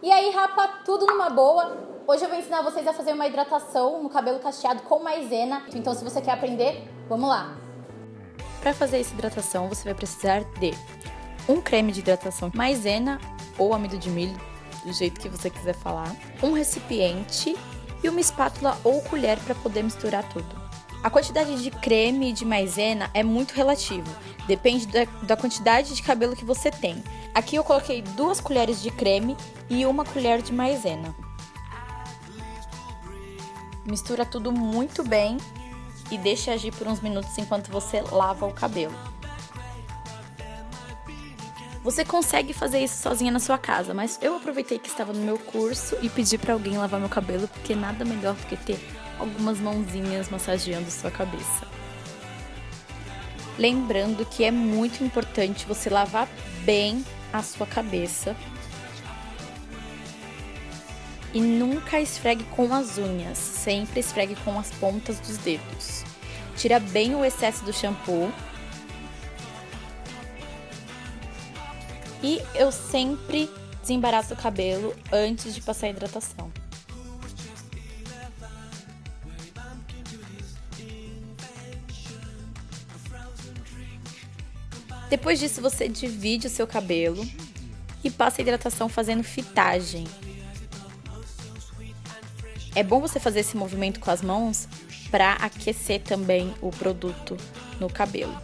E aí rapa tudo numa boa. Hoje eu vou ensinar vocês a fazer uma hidratação no cabelo cacheado com maisena. Então se você quer aprender, vamos lá. Para fazer essa hidratação, você vai precisar de um creme de hidratação maisena ou amido de milho, do jeito que você quiser falar, um recipiente e uma espátula ou colher para poder misturar tudo. A quantidade de creme e de maisena é muito relativo, depende da, da, quantidade de cabelo que você tem. Aqui eu coloquei duas colheres de creme e uma colher de maisena. Mistura tudo muito bem e deixa agir por uns minutos enquanto você lava o cabelo. Você consegue fazer isso sozinha na sua casa, mas eu aproveitei que estava no meu curso e pedi para alguém lavar meu cabelo, porque nada melhor do que ter algumas mãozinhas massageando sua cabeça. Lembrando que é muito importante você lavar bem a sua cabeça e nunca esfregue com as unhas, sempre esfregue com as pontas dos dedos. Tira bem o excesso do shampoo. E eu sempre desembaraço o cabelo antes de passar a hidratação. Depois disso, você divide o seu cabelo e passa a hidratação fazendo fitagem. É bom você fazer esse movimento com as mãos para aquecer também o produto no cabelo.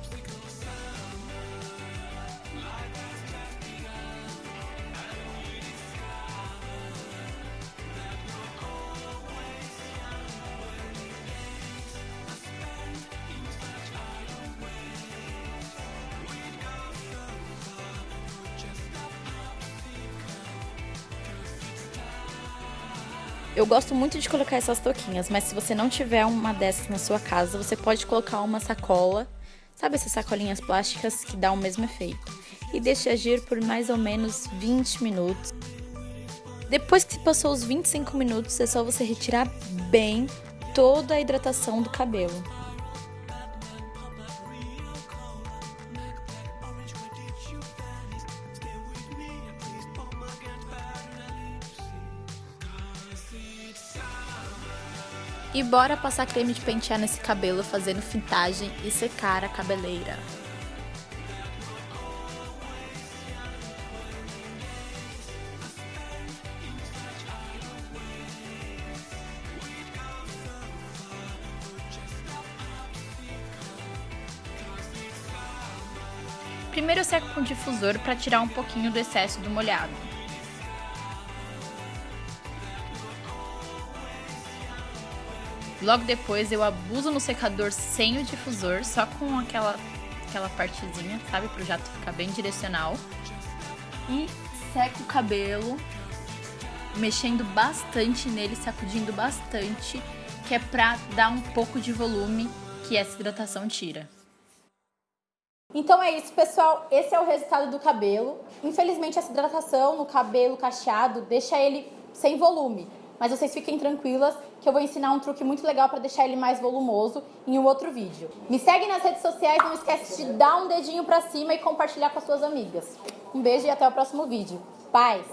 Eu gosto muito de colocar essas touquinhas, mas se você não tiver uma dessas na sua casa, você pode colocar uma sacola, sabe essas sacolinhas plásticas que dá o mesmo efeito, e deixe agir por mais ou menos 20 minutos. Depois que passou os 25 minutos, é só você retirar bem toda a hidratação do cabelo. E bora passar creme de pentear nesse cabelo fazendo fintagem e secar a cabeleira. Primeiro eu seco com difusor para tirar um pouquinho do excesso do molhado. Logo depois eu abuso no secador sem o difusor, só com aquela, aquela partezinha, sabe? Pro jato ficar bem direcional. E seco o cabelo, mexendo bastante nele, sacudindo bastante, que é pra dar um pouco de volume que essa hidratação tira. Então é isso, pessoal. Esse é o resultado do cabelo. Infelizmente, essa hidratação no cabelo cacheado deixa ele sem volume mas vocês fiquem tranquilas que eu vou ensinar um truque muito legal para deixar ele mais volumoso em um outro vídeo. Me segue nas redes sociais, não esquece de dar um dedinho para cima e compartilhar com as suas amigas. Um beijo e até o próximo vídeo. Paz!